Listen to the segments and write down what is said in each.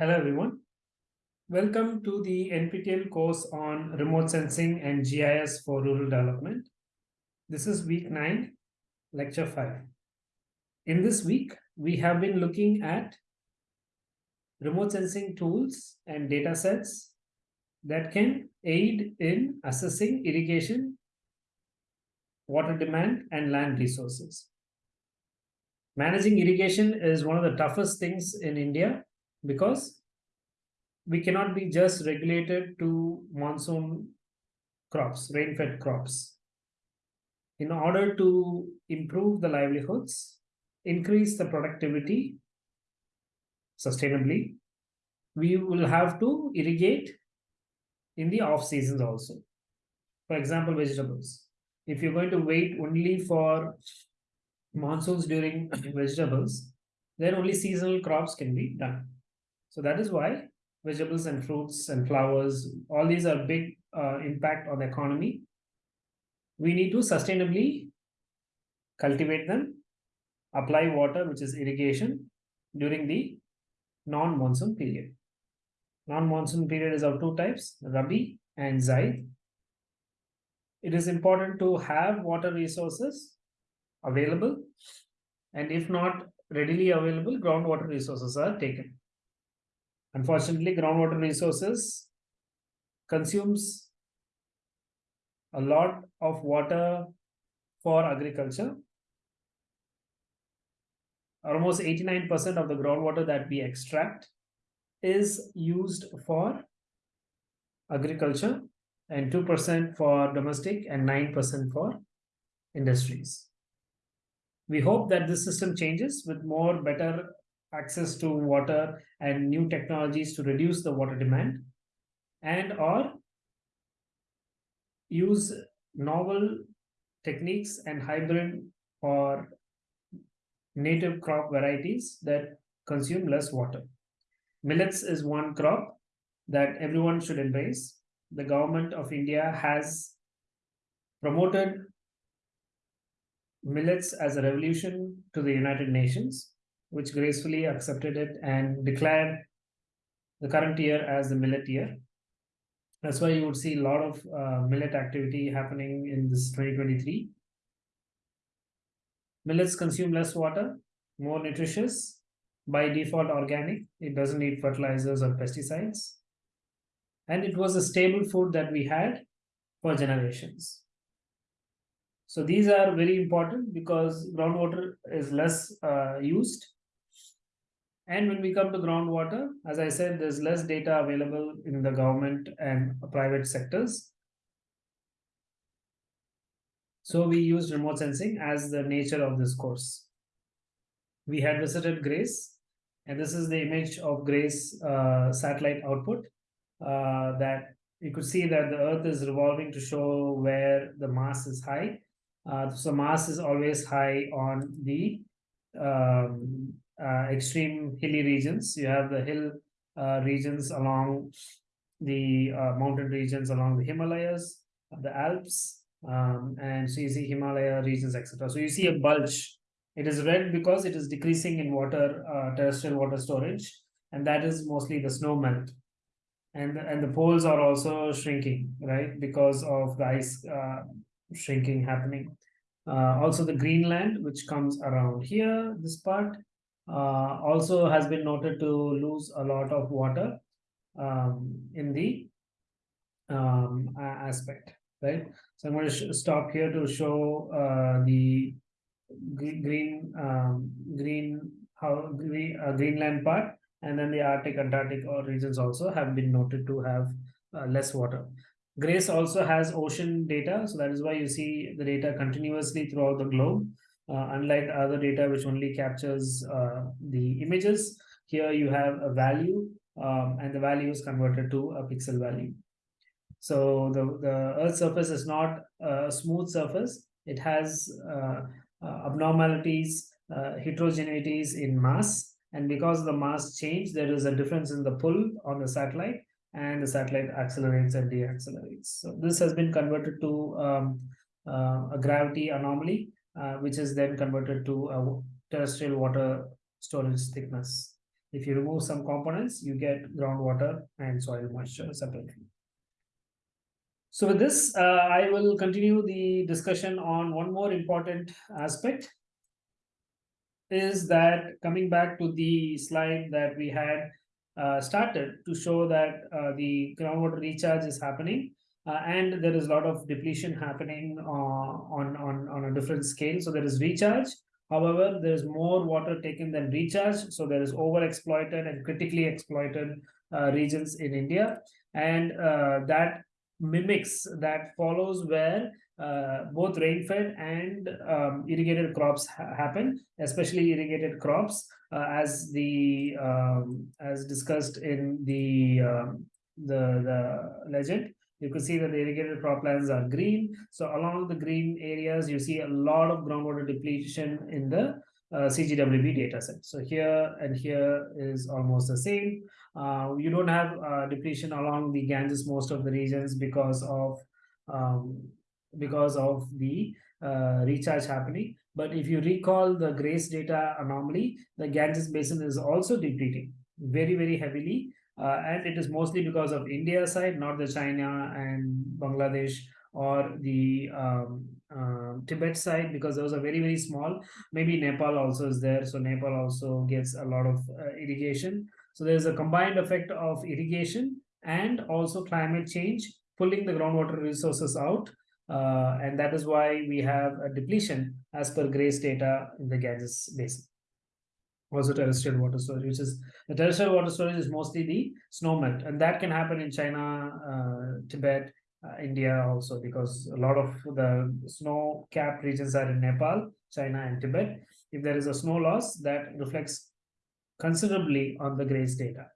Hello everyone. Welcome to the NPTEL course on remote sensing and GIS for rural development. This is week 9, lecture 5. In this week, we have been looking at remote sensing tools and data sets that can aid in assessing irrigation, water demand, and land resources. Managing irrigation is one of the toughest things in India because we cannot be just regulated to monsoon crops, rain-fed crops. In order to improve the livelihoods, increase the productivity sustainably, we will have to irrigate in the off seasons also. For example, vegetables. If you're going to wait only for monsoons during vegetables, then only seasonal crops can be done. So that is why vegetables and fruits and flowers, all these are big uh, impact on the economy. We need to sustainably cultivate them, apply water, which is irrigation, during the non-monsoon period. Non-monsoon period is of two types, Rabi and Zaid. It is important to have water resources available and if not readily available, groundwater resources are taken. Unfortunately, groundwater resources consumes a lot of water for agriculture. Almost 89% of the groundwater that we extract is used for agriculture and 2% for domestic and 9% for industries. We hope that this system changes with more better access to water and new technologies to reduce the water demand and or use novel techniques and hybrid or native crop varieties that consume less water. Millets is one crop that everyone should embrace. The government of India has promoted millets as a revolution to the United Nations which gracefully accepted it and declared the current year as the millet year. That's why you would see a lot of uh, millet activity happening in this 2023. Millets consume less water, more nutritious, by default organic. It doesn't need fertilizers or pesticides. And it was a stable food that we had for generations. So these are very important because groundwater is less uh, used and when we come to groundwater, as I said, there's less data available in the government and private sectors. So we used remote sensing as the nature of this course. We had visited GRACE, and this is the image of GRACE uh, satellite output uh, that you could see that the Earth is revolving to show where the mass is high. Uh, so mass is always high on the um, uh, extreme hilly regions. You have the hill uh, regions along the uh, mountain regions along the Himalayas, the Alps, um, and so you see Himalaya regions, etc. So you see a bulge. It is red because it is decreasing in water, uh, terrestrial water storage, and that is mostly the snow melt. And, and the poles are also shrinking, right, because of the ice uh, shrinking happening. Uh, also the Greenland, which comes around here, this part, uh, also has been noted to lose a lot of water um, in the um, aspect, right? So I'm going to stop here to show uh, the green um, green how green, uh, Greenland part, and then the Arctic, Antarctic or regions also have been noted to have uh, less water. GRACE also has ocean data, so that is why you see the data continuously throughout the globe. Uh, unlike other data which only captures uh, the images, here you have a value um, and the value is converted to a pixel value. So the, the Earth's surface is not a smooth surface. It has uh, uh abnormalities, uh, heterogeneities in mass, And because the mass change, there is a difference in the pull on the satellite and the satellite accelerates and deaccelerates. So this has been converted to um, uh, a gravity anomaly, uh, which is then converted to a terrestrial water storage thickness. If you remove some components, you get groundwater and soil moisture separately. So with this, uh, I will continue the discussion on one more important aspect is that coming back to the slide that we had uh, started to show that uh, the groundwater recharge is happening uh, and there is a lot of depletion happening uh, on, on, on a different scale. So there is recharge. However, there is more water taken than recharge. So there is overexploited and critically exploited uh, regions in India. And that mimics, that follows where uh, both rain-fed and um, irrigated crops ha happen, especially irrigated crops, uh, as the um, as discussed in the um, the the legend. You can see that the irrigated crop croplands are green. So along the green areas, you see a lot of groundwater depletion in the uh, CGWB data set. So here and here is almost the same. Uh, you don't have uh, depletion along the Ganges most of the regions because of um, because of the uh, recharge happening. But if you recall the GRACE data anomaly, the Ganges basin is also depleting very, very heavily. Uh, and it is mostly because of India side, not the China and Bangladesh or the um, uh, Tibet side, because those are very, very small. Maybe Nepal also is there. So Nepal also gets a lot of uh, irrigation. So there's a combined effect of irrigation and also climate change, pulling the groundwater resources out uh, and that is why we have a depletion as per GRACE data in the Ganges basin. Also terrestrial water storage, which is the terrestrial water storage is mostly the snow melt, and that can happen in China, uh, Tibet, uh, India also, because a lot of the snow-capped regions are in Nepal, China, and Tibet. If there is a snow loss, that reflects considerably on the GRACE data.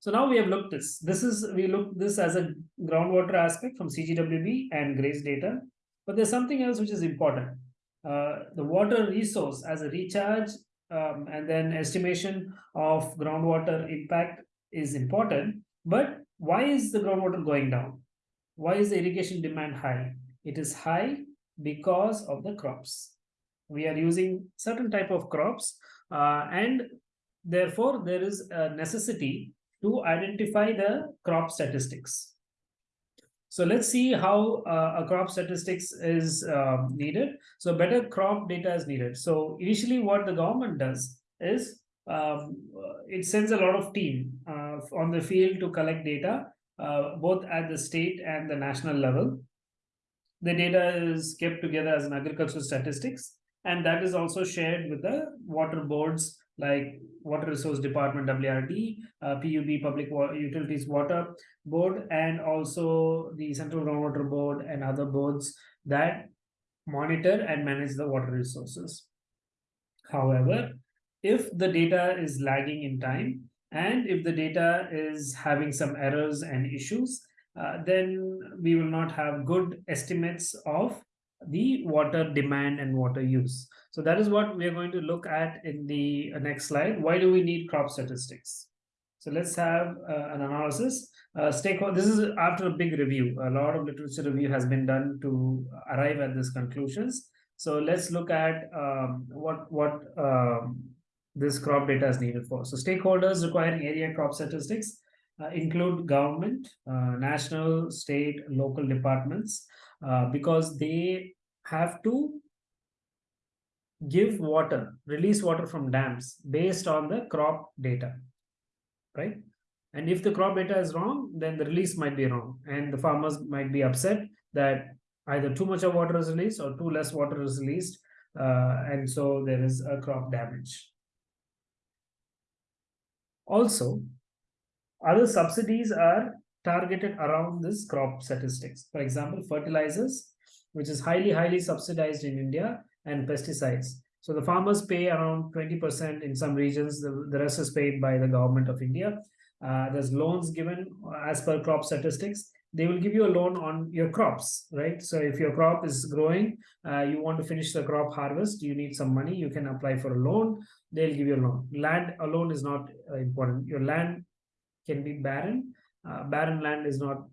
So now we have looked this. This is we look this as a groundwater aspect from CGWB and GRACE data. But there's something else which is important. Uh, the water resource as a recharge um, and then estimation of groundwater impact is important. But why is the groundwater going down? Why is the irrigation demand high? It is high because of the crops. We are using certain type of crops and therefore there is a necessity to identify the crop statistics. So let's see how uh, a crop statistics is um, needed. So better crop data is needed. So initially what the government does is um, it sends a lot of team uh, on the field to collect data, uh, both at the state and the national level. The data is kept together as an agricultural statistics, and that is also shared with the water boards like Water Resource Department WRD, uh, PUB Public Utilities Water Board, and also the Central Groundwater Board and other boards that monitor and manage the water resources. However, if the data is lagging in time and if the data is having some errors and issues, uh, then we will not have good estimates of the water demand and water use. So that is what we are going to look at in the uh, next slide. Why do we need crop statistics? So let's have uh, an analysis. Uh, stakeholder, this is after a big review. A lot of literature review has been done to arrive at these conclusions. So let's look at um, what what um, this crop data is needed for. So stakeholders requiring area crop statistics uh, include government, uh, national, state, local departments, uh, because they have to give water, release water from dams based on the crop data, right? And if the crop data is wrong, then the release might be wrong. And the farmers might be upset that either too much of water is released or too less water is released. Uh, and so there is a crop damage. Also, other subsidies are targeted around this crop statistics. For example, fertilizers, which is highly, highly subsidized in India, and pesticides. So the farmers pay around 20% in some regions, the, the rest is paid by the government of India. Uh, there's loans given as per crop statistics. They will give you a loan on your crops, right? So if your crop is growing, uh, you want to finish the crop harvest, you need some money, you can apply for a loan. they'll give you a loan. Land alone is not uh, important. Your land can be barren. Uh, barren land is not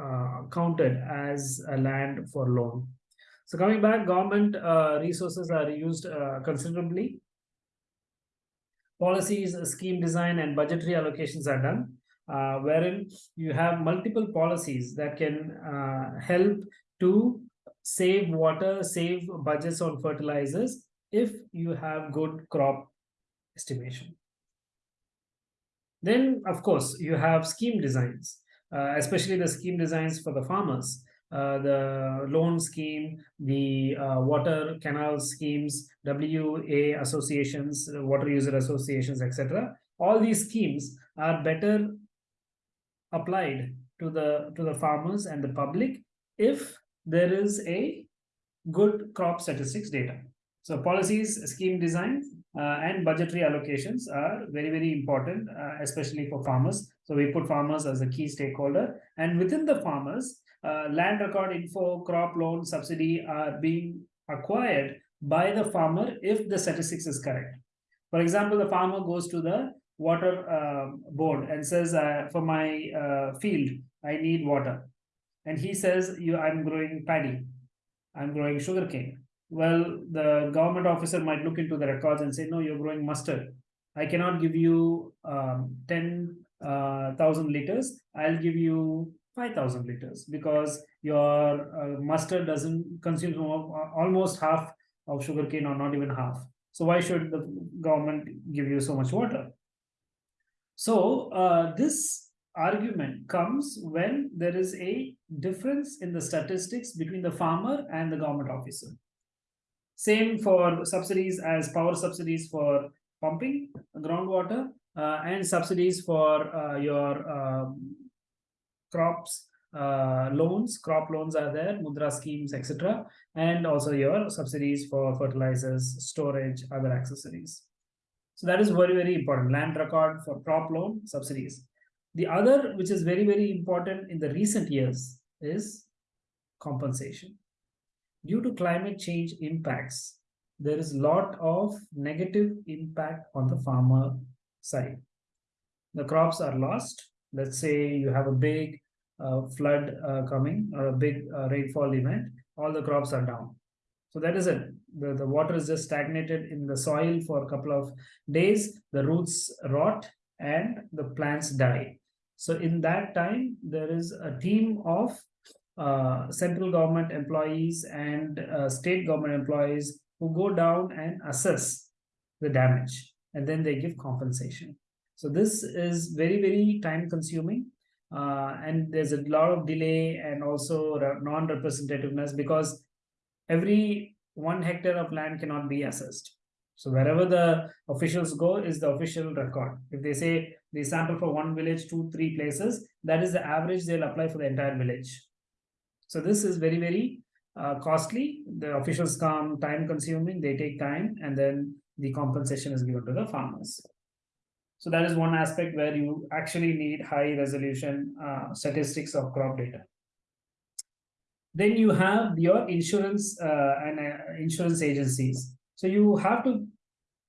uh, counted as a land for loan. So coming back, government uh, resources are used considerably. Policies, scheme design, and budgetary allocations are done, uh, wherein you have multiple policies that can uh, help to save water, save budgets on fertilizers if you have good crop estimation. Then, of course, you have scheme designs, uh, especially the scheme designs for the farmers. Uh, the loan scheme, the uh, water canal schemes, WA associations, water user associations, etc. All these schemes are better applied to the to the farmers and the public if there is a good crop statistics data. So policies, scheme design, uh, and budgetary allocations are very, very important, uh, especially for farmers. So we put farmers as a key stakeholder. And within the farmers, uh, land record info, crop loan, subsidy are being acquired by the farmer if the statistics is correct. For example, the farmer goes to the water uh, board and says, for my uh, field, I need water. And he says, you, I'm growing paddy, I'm growing sugarcane. Well, the government officer might look into the records and say, no, you're growing mustard. I cannot give you um, 10,000 uh, liters. I'll give you 5,000 liters because your uh, mustard doesn't consume almost half of sugarcane or not even half. So why should the government give you so much water? So uh, this argument comes when there is a difference in the statistics between the farmer and the government officer. Same for subsidies as power subsidies for pumping groundwater uh, and subsidies for uh, your um, crops uh, loans, crop loans are there, mudra schemes, etc. And also your subsidies for fertilizers, storage, other accessories. So that is very, very important. Land record for crop loan subsidies. The other, which is very, very important in the recent years, is compensation. Due to climate change impacts, there is a lot of negative impact on the farmer side. The crops are lost. Let's say you have a big uh, flood uh, coming or a big uh, rainfall event, all the crops are down. So that is it. The, the water is just stagnated in the soil for a couple of days. The roots rot and the plants die. So in that time, there is a team of uh, central government employees and uh, state government employees who go down and assess the damage and then they give compensation. So this is very, very time consuming uh, and there's a lot of delay and also non-representativeness because every one hectare of land cannot be assessed. So wherever the officials go is the official record. If they say they sample for one village, two, three places, that is the average they'll apply for the entire village. So this is very, very uh, costly. The officials come time consuming, they take time, and then the compensation is given to the farmers. So that is one aspect where you actually need high resolution uh, statistics of crop data. Then you have your insurance uh, and uh, insurance agencies. So you have to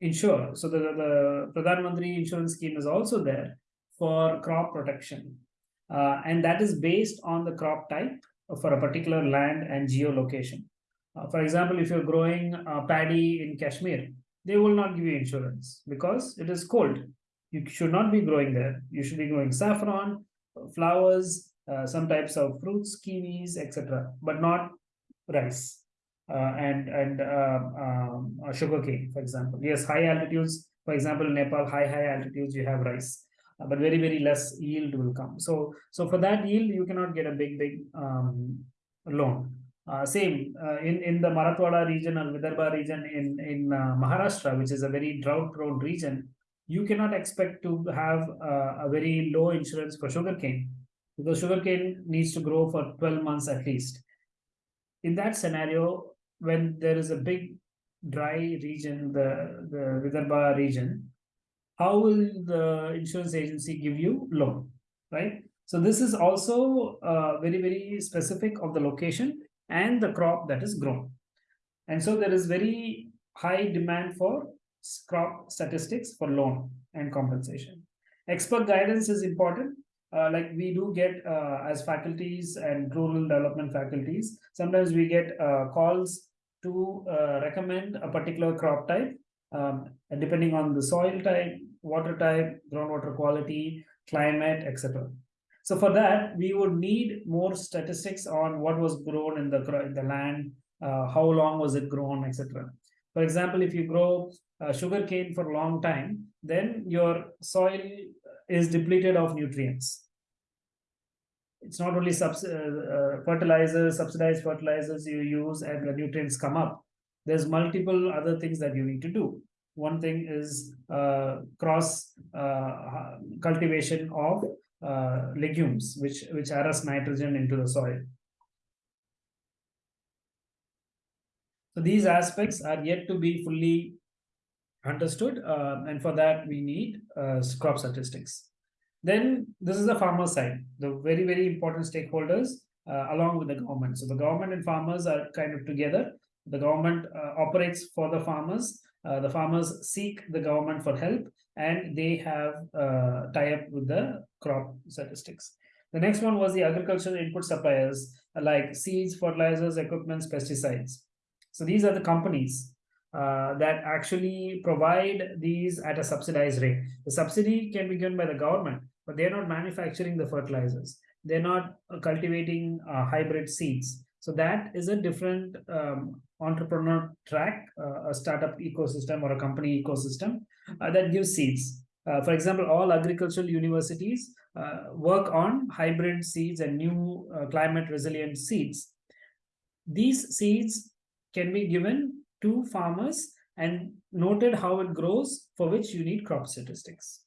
insure. So the, the Pradhan Mantri insurance scheme is also there for crop protection. Uh, and that is based on the crop type for a particular land and geolocation. Uh, for example, if you're growing uh, paddy in Kashmir, they will not give you insurance because it is cold you should not be growing there. You should be growing saffron, flowers, uh, some types of fruits, kiwis, etc., but not rice uh, and and uh, um, sugarcane, for example. Yes, high altitudes, for example, Nepal, high high altitudes, you have rice, uh, but very very less yield will come. So so for that yield, you cannot get a big big um, loan. Uh, same uh, in in the Marathwada region or Vidarbha region in in uh, Maharashtra, which is a very drought prone region you cannot expect to have uh, a very low insurance for sugarcane because sugarcane needs to grow for 12 months at least. In that scenario, when there is a big dry region, the, the Vidarbha region, how will the insurance agency give you loan, right? So this is also uh, very, very specific of the location and the crop that is grown. And so there is very high demand for crop statistics for loan and compensation. Expert guidance is important. Uh, like we do get uh, as faculties and rural development faculties, sometimes we get uh, calls to uh, recommend a particular crop type, um, depending on the soil type, water type, groundwater quality, climate, etc. So for that, we would need more statistics on what was grown in the, in the land, uh, how long was it grown, etc. For example, if you grow uh, sugar cane for a long time, then your soil is depleted of nutrients. It's not only subs uh, uh, fertilizers, subsidized fertilizers you use and the nutrients come up. There's multiple other things that you need to do. One thing is uh, cross uh, cultivation of uh, legumes, which, which arrest nitrogen into the soil. So these aspects are yet to be fully understood. Uh, and for that, we need uh, crop statistics. Then this is the farmer side, the very, very important stakeholders uh, along with the government. So the government and farmers are kind of together. The government operates for the farmers. Uh, the farmers seek the government for help and they have uh, tie up with the crop statistics. The next one was the agricultural input suppliers like seeds, fertilizers, equipments, pesticides. So these are the companies uh, that actually provide these at a subsidized rate. The subsidy can be given by the government, but they're not manufacturing the fertilizers. They're not uh, cultivating uh, hybrid seeds. So that is a different um, entrepreneur track, uh, a startup ecosystem or a company ecosystem uh, that gives seeds. Uh, for example, all agricultural universities work on hybrid seeds and new climate resilient seeds. These seeds can be given to farmers and noted how it grows for which you need crop statistics.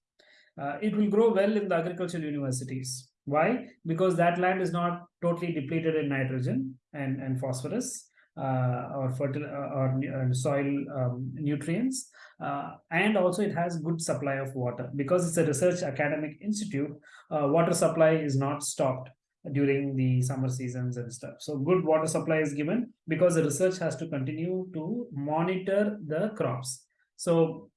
Uh, it will grow well in the agricultural universities. Why? Because that land is not totally depleted in nitrogen and, and phosphorus uh, or fertile uh, or uh, soil um, nutrients. Uh, and also it has good supply of water because it's a research academic institute. Uh, water supply is not stopped during the summer seasons and stuff. So good water supply is given because the research has to continue to monitor the crops. So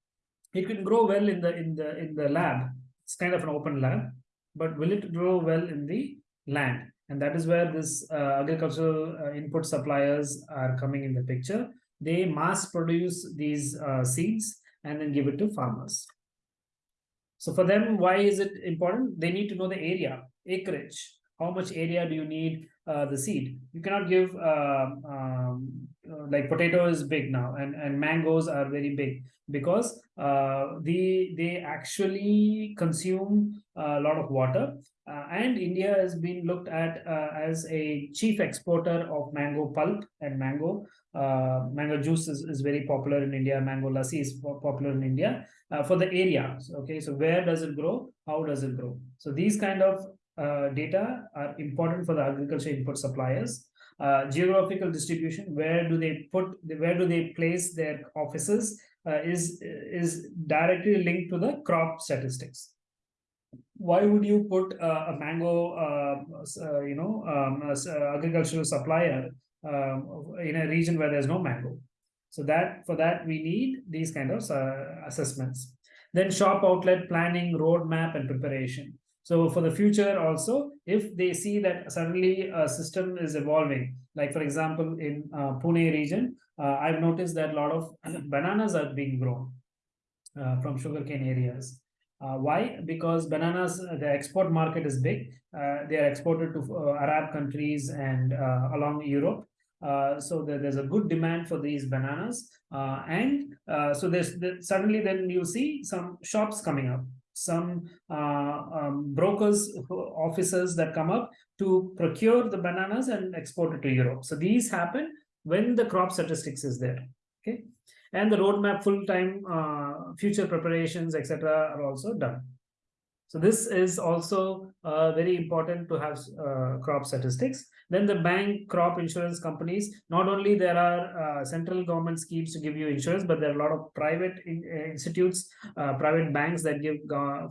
it can grow well in the in the in the lab. It's kind of an open lab, but will it grow well in the land? And that is where this uh, agricultural uh, input suppliers are coming in the picture. They mass produce these uh, seeds and then give it to farmers. So for them, why is it important? They need to know the area, acreage how much area do you need uh, the seed you cannot give uh, um, like potato is big now and and mangoes are very big because uh, the they actually consume a lot of water uh, and India has been looked at uh, as a chief exporter of mango pulp and mango. Uh, mango juice is, is very popular in India. Mango lassi is popular in India uh, for the area. Okay, so where does it grow? How does it grow? So these kind of uh, data are important for the agriculture input suppliers. Uh, geographical distribution, where do they put, where do they place their offices uh, is, is directly linked to the crop statistics. Why would you put uh, a mango, uh, you know, um, agricultural supplier um, in a region where there's no mango? So that for that we need these kind of assessments. Then shop outlet planning, roadmap, and preparation. So for the future also, if they see that suddenly a system is evolving, like for example, in uh, Pune region, uh, I've noticed that a lot of bananas are being grown uh, from sugarcane areas. Uh, why? Because bananas, the export market is big. Uh, they are exported to uh, Arab countries and along Europe. so there, there's a good demand for these bananas. and so there's suddenly then you see some shops coming up some uh, um, brokers officers that come up to procure the bananas and export it to Europe. So these happen when the crop statistics is there. Okay, and the roadmap, full time uh, future preparations, etc., are also done. So this is also uh, very important to have uh, crop statistics. Then the bank, crop insurance companies, not only there are uh, central government schemes to give you insurance, but there are a lot of private in, uh, institutes, uh, private banks that give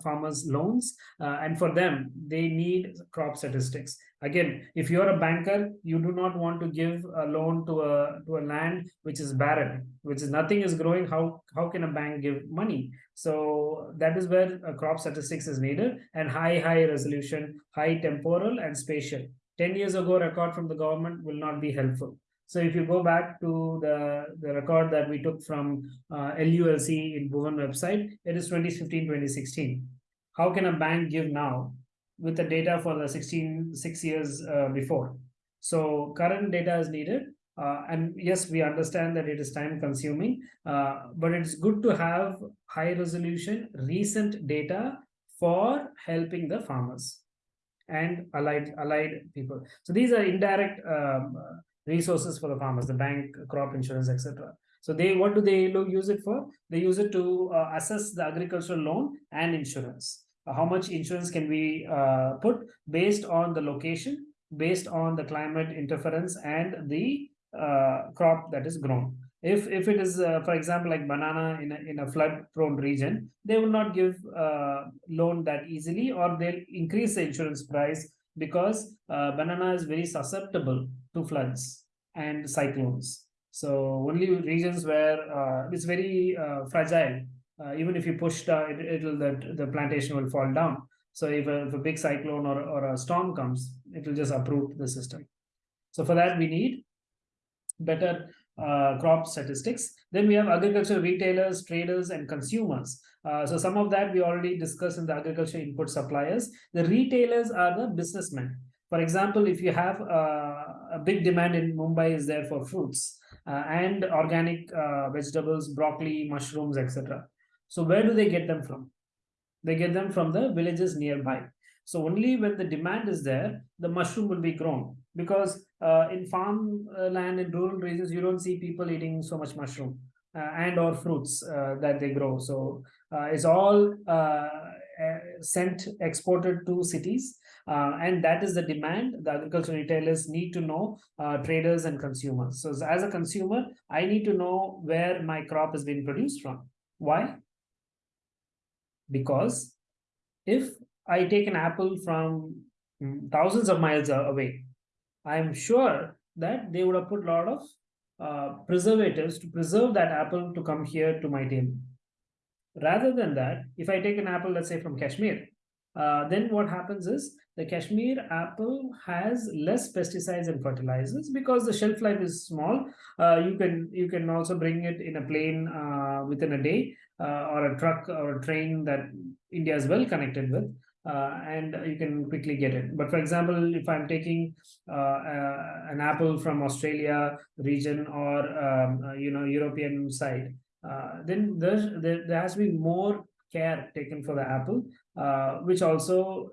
farmers loans. Uh, and for them, they need crop statistics. Again, if you're a banker, you do not want to give a loan to a to a land which is barren, which is nothing is growing. How how can a bank give money? So that is where crop statistics is needed and high high resolution, high temporal and spatial. Ten years ago, record from the government will not be helpful. So if you go back to the, the record that we took from uh, LULC in Bhuvan website, it is 2015, 2016. How can a bank give now with the data for the 16, six years uh, before? So current data is needed. Uh, and yes, we understand that it is time consuming, uh, but it's good to have high resolution recent data for helping the farmers and allied allied people. So these are indirect um, resources for the farmers, the bank, crop insurance, etc. So they what do they use it for? They use it to uh, assess the agricultural loan and insurance. Uh, how much insurance can we uh, put based on the location, based on the climate interference and the uh, crop that is grown. If if it is, uh, for example, like banana in a, in a flood prone region, they will not give uh, loan that easily, or they'll increase the insurance price because banana is very susceptible to floods and cyclones. So only regions where uh, it's very uh, fragile. Uh, even if you push the, it, will the, the plantation will fall down. So if a, if a big cyclone or, or a storm comes, it will just uproot the system. So for that we need better uh, crop statistics. Then we have agriculture retailers, traders, and consumers. Uh, so some of that we already discussed in the agriculture input suppliers. The retailers are the businessmen. For example, if you have uh, a big demand in Mumbai is there for fruits uh, and organic uh, vegetables, broccoli, mushrooms, etc. So where do they get them from? They get them from the villages nearby. So only when the demand is there, the mushroom will be grown because uh, in farm uh, land in rural regions, you don't see people eating so much mushroom uh, and or fruits that they grow. So it's all sent exported to cities uh, and that is the demand the agricultural retailers need to know uh, traders and consumers so as a consumer i need to know where my crop is being produced from why because if i take an apple from mm, thousands of miles away i am sure that they would have put a lot of uh, preservatives to preserve that apple to come here to my table. Rather than that if i take an apple let's say from kashmir uh, then what happens is the Kashmir apple has less pesticides and fertilizers because the shelf life is small. Uh, you can you can also bring it in a plane uh, within a day uh, or a truck or a train that India is well connected with. Uh, and you can quickly get it. But for example, if I'm taking uh, an apple from Australia region or um, you know European side, then there there has to be more care taken for the apple, which also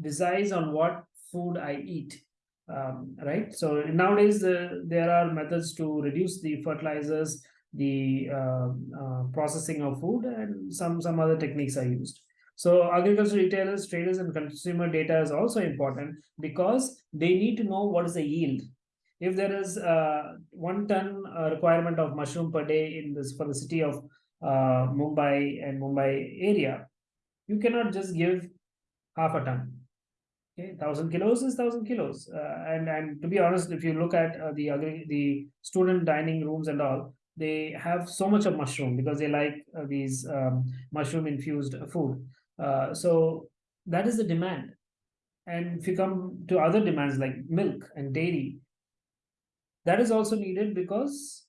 decides on what food I eat. Um, right. So nowadays uh, there are methods to reduce the fertilizers, the uh, uh, processing of food, and some some other techniques are used. So agricultural retailers, traders, and consumer data is also important because they need to know what is the yield. If there is uh, one ton uh, requirement of mushroom per day in this for the city of uh, Mumbai and Mumbai area, you cannot just give half a ton. Okay, thousand kilos is thousand kilos, uh, and and to be honest, if you look at uh, the the student dining rooms and all, they have so much of mushroom because they like uh, these um, mushroom infused food. Uh, so that is the demand, and if you come to other demands like milk and dairy, that is also needed because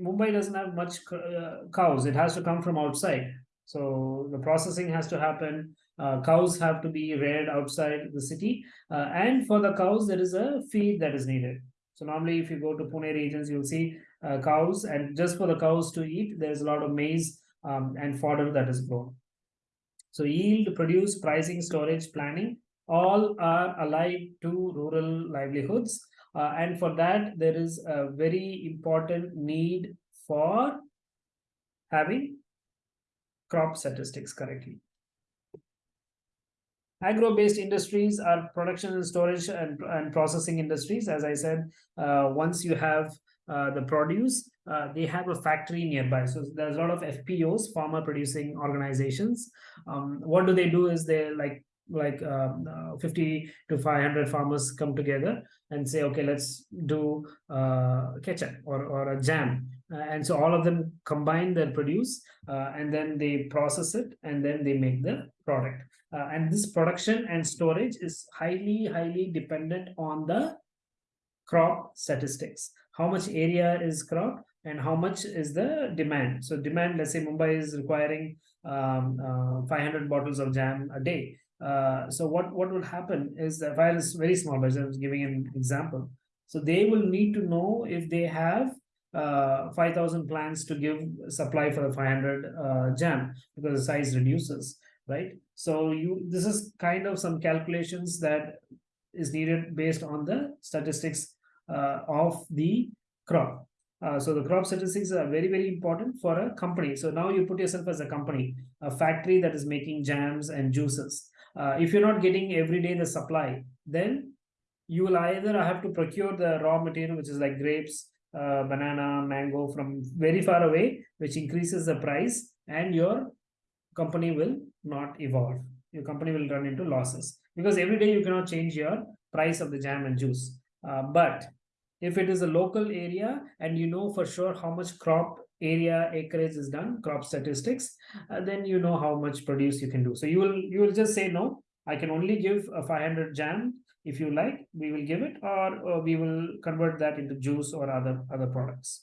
Mumbai doesn't have much uh, cows. It has to come from outside. So the processing has to happen uh, cows have to be reared outside the city. Uh, and for the cows there is a feed that is needed. So normally if you go to pune regions you'll see uh, cows. And just for the cows to eat there's a lot of maize um, and fodder that is grown. So yield produce pricing storage planning all are allied to rural livelihoods. Uh, and for that there is a very important need for having crop statistics correctly Agro-based industries are production and storage and, and processing industries. As I said, uh, once you have uh, the produce, uh, they have a factory nearby. So there's a lot of FPOs, farmer producing organizations. Um, what do they do is they like like um, uh, 50 to 500 farmers come together and say okay let's do uh, ketchup or, or a jam and so all of them combine their produce uh, and then they process it and then they make the product. Uh, and this production and storage is highly highly dependent on the crop statistics. How much area is crop and how much is the demand? So demand let's say mumbai is requiring um, uh, 500 bottles of jam a day. Uh, so what what would happen is the file is very small but i was giving an example. So they will need to know if they have uh, 5000 plants to give supply for the 500 uh, jam because the size reduces right? So you this is kind of some calculations that is needed based on the statistics uh, of the crop. Uh, so the crop statistics are very very important for a company. So now you put yourself as a company a factory that is making jams and juices. Uh, if you're not getting every day the supply then you will either have to procure the raw material which is like grapes uh, banana mango from very far away which increases the price and your company will not evolve. Your company will run into losses because every day you cannot change your price of the jam and juice. Uh, but if it is a local area and you know for sure how much crop area acreage is done crop statistics uh, then you know how much produce you can do. So you will you will just say no i can only give a 500 jam if you like we will give it or, or we will convert that into juice or other other products.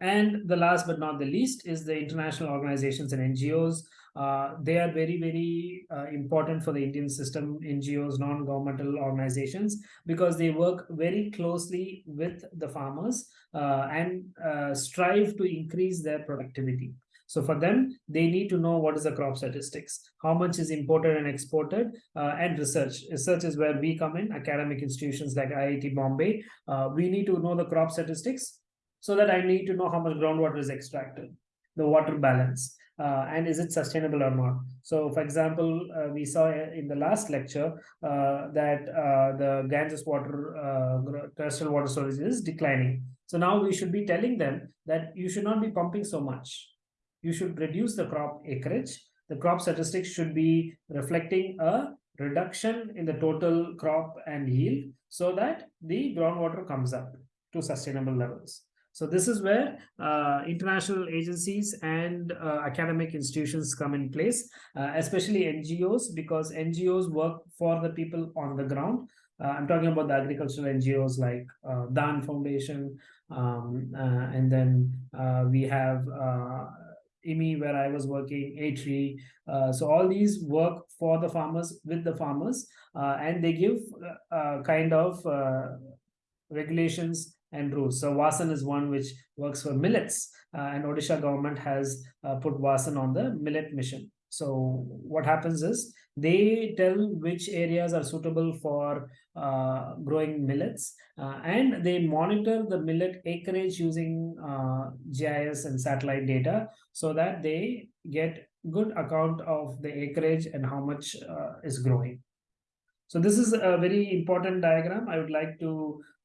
And the last but not the least is the international organizations and ngos uh, they are very very uh, important for the indian system ngos non-governmental organizations because they work very closely with the farmers uh, and uh, strive to increase their productivity so for them, they need to know what is the crop statistics, how much is imported and exported, uh, and research. Research is where we come in, academic institutions like IIT Bombay. Uh, we need to know the crop statistics so that I need to know how much groundwater is extracted, the water balance, uh, and is it sustainable or not. So for example, uh, we saw in the last lecture uh, that uh, the Ganges water, uh, terrestrial water storage is declining. So now we should be telling them that you should not be pumping so much you should reduce the crop acreage. The crop statistics should be reflecting a reduction in the total crop and yield so that the groundwater comes up to sustainable levels. So this is where uh, international agencies and uh, academic institutions come in place, uh, especially NGOs, because NGOs work for the people on the ground. Uh, I'm talking about the agricultural NGOs like uh, DHAN Foundation, um, uh, and then we have IMI where I was working, ATREE. Uh, so all these work for the farmers with the farmers uh, and they give uh, uh kind of uh, regulations and rules. So WASSAN is one which works for millets uh, and Odisha government has put WASSAN on the millet mission. So what happens is they tell which areas are suitable for uh, growing millets uh, and they monitor the millet acreage using uh, GIS and satellite data so that they get good account of the acreage and how much uh, is growing. So this is a very important diagram I would like to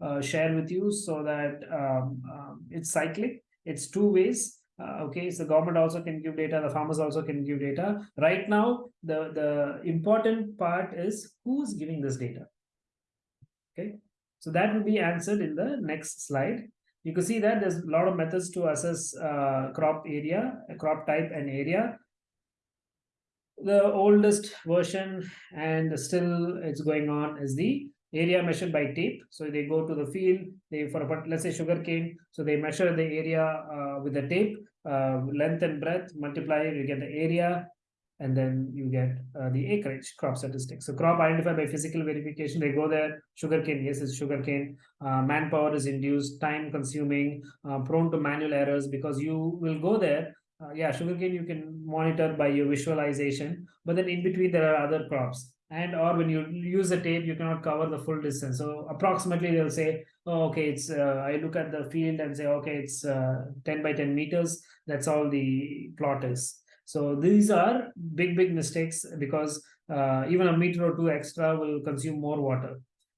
uh, share with you so that um, um, it's cyclic. It's two ways uh, okay, so government also can give data, the farmers also can give data. Right now, the, the important part is who's giving this data. Okay, so that will be answered in the next slide. You can see that there's a lot of methods to assess uh, crop area, crop type and area. The oldest version and still it's going on is the area measured by tape. So they go to the field, they for a, let's say sugar cane. So they measure the area uh, with the tape, uh, length and breadth, multiply, you get the area, and then you get uh, the acreage crop statistics. So crop identified by physical verification, they go there, sugarcane, yes, it's sugarcane. Uh, manpower is induced, time consuming, uh, prone to manual errors because you will go there. Uh, yeah, sugarcane you can monitor by your visualization, but then in between there are other crops and or when you use the tape you cannot cover the full distance so approximately they'll say oh okay it's uh, i look at the field and say okay it's uh, 10 by 10 meters that's all the plot is so these are big big mistakes because uh, even a meter or two extra will consume more water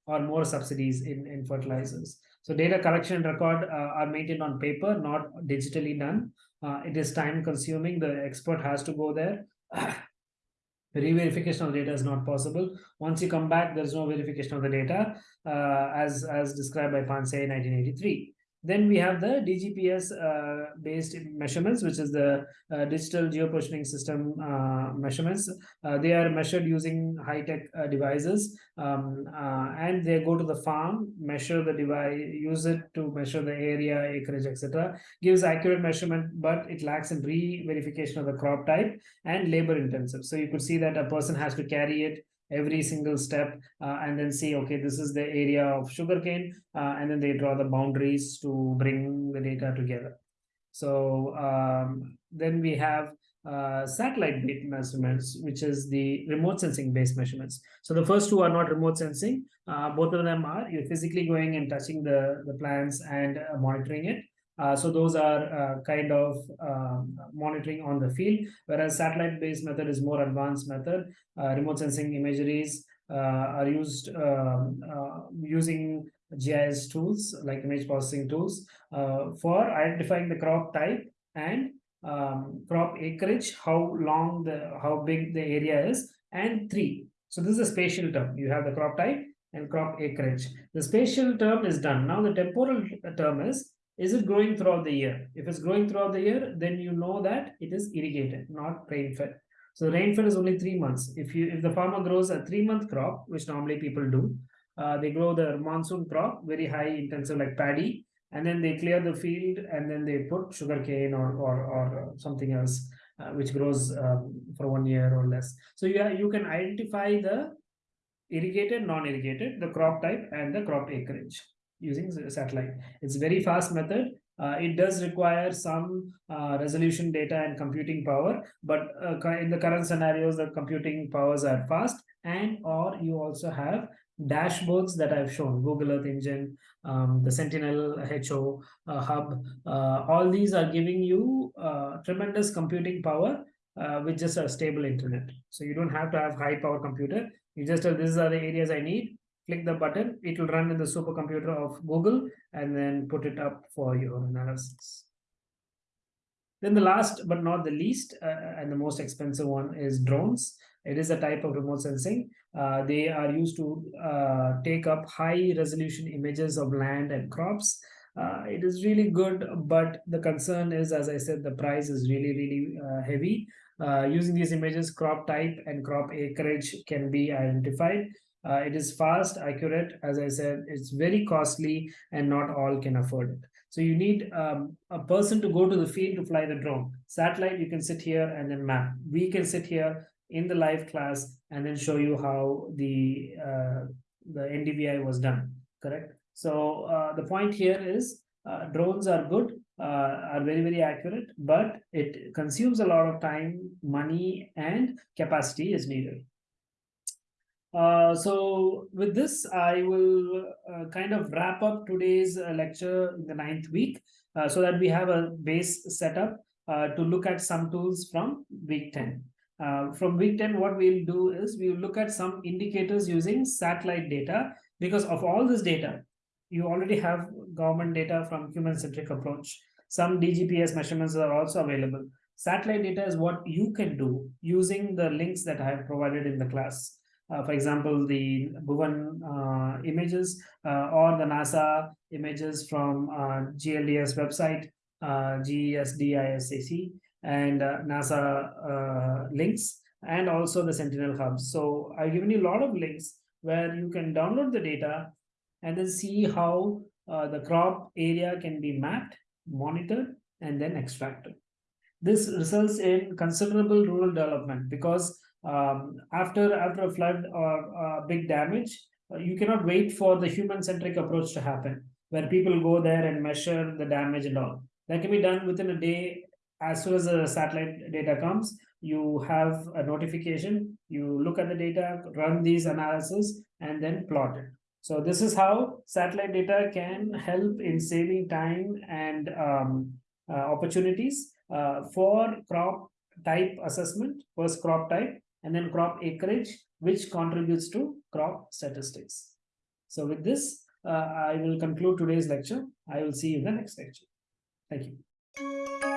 or more subsidies in in fertilizers so data collection and record uh, are maintained on paper not digitally done uh, it is time consuming the expert has to go there re-verification of data is not possible. Once you come back, there's no verification of the data uh, as, as described by Pansay in 1983. Then we have the DGPS uh, based measurements, which is the uh, digital geopositioning system uh, measurements. Uh, they are measured using high-tech uh, devices um, and they go to the farm, measure the device, use it to measure the area, acreage, etc. Gives accurate measurement, but it lacks in re-verification of the crop type and labor intensive. So you could see that a person has to carry it every single step uh, and then see okay this is the area of sugarcane uh, and then they draw the boundaries to bring the data together. So um, then we have uh, satellite based measurements which is the remote sensing based measurements. So the first two are not remote sensing uh, both of them are you're physically going and touching the the plants and uh, monitoring it uh, so those are uh, kind of um, monitoring on the field, whereas satellite-based method is more advanced method. Uh, remote sensing imageries uh, are used um, uh, using GIS tools like image processing tools for identifying the crop type and um, crop acreage, how long the how big the area is, and three. So this is a spatial term. You have the crop type and crop acreage. The spatial term is done. Now the temporal term is is it growing throughout the year? If it's growing throughout the year, then you know that it is irrigated, not rain-fed. So rain-fed is only three months. If you if the farmer grows a three-month crop, which normally people do, uh, they grow the monsoon crop, very high intensive like paddy, and then they clear the field and then they put sugarcane or or or something else uh, which grows um, for one year or less. So you you can identify the irrigated, non-irrigated, the crop type, and the crop acreage using satellite. It's a very fast method. Uh, it does require some uh, resolution data and computing power, but uh, in the current scenarios, the computing powers are fast and or you also have dashboards that I've shown, Google Earth Engine, um, the Sentinel HO uh, hub, uh, all these are giving you uh, tremendous computing power with just a stable internet. So you don't have to have high power computer. You just, uh, these are the areas I need click the button, it will run in the supercomputer of Google and then put it up for your analysis. Then the last but not the least uh, and the most expensive one is drones. It is a type of remote sensing. Uh, they are used to uh, take up high resolution images of land and crops. Uh, it is really good, but the concern is, as I said, the price is really, really uh, heavy. Uh, using these images, crop type and crop acreage can be identified. Uh, it is fast, accurate. As I said, it's very costly and not all can afford it. So you need um, a person to go to the field to fly the drone. Satellite, you can sit here and then map. We can sit here in the live class and then show you how the uh, the NDVI was done, correct? So uh, the point here is uh, drones are good, uh, are very, very accurate, but it consumes a lot of time, money, and capacity is needed. Uh, so with this, I will uh, kind of wrap up today's uh, lecture in the ninth week uh, so that we have a base setup uh, to look at some tools from week 10. from week 10, what we'll do is we'll look at some indicators using satellite data because of all this data, you already have government data from human-centric approach. Some DGPS measurements are also available. Satellite data is what you can do using the links that I have provided in the class. Uh, for example, the Bhuvan uh, images uh, or the NASA images from GLDS website, GESDISAC, and NASA links, and also the Sentinel Hub. So I've given you a lot of links where you can download the data and then see how uh, the crop area can be mapped, monitored, and then extracted. This results in considerable rural development because um, after after a flood or uh, big damage, uh, you cannot wait for the human-centric approach to happen, where people go there and measure the damage and all. That can be done within a day. As soon as the satellite data comes, you have a notification, you look at the data, run these analysis, and then plot it. So this is how satellite data can help in saving time and um, uh, opportunities uh, for crop type assessment, first crop type, and then crop acreage, which contributes to crop statistics. So with this, uh, I will conclude today's lecture. I will see you in the next lecture. Thank you.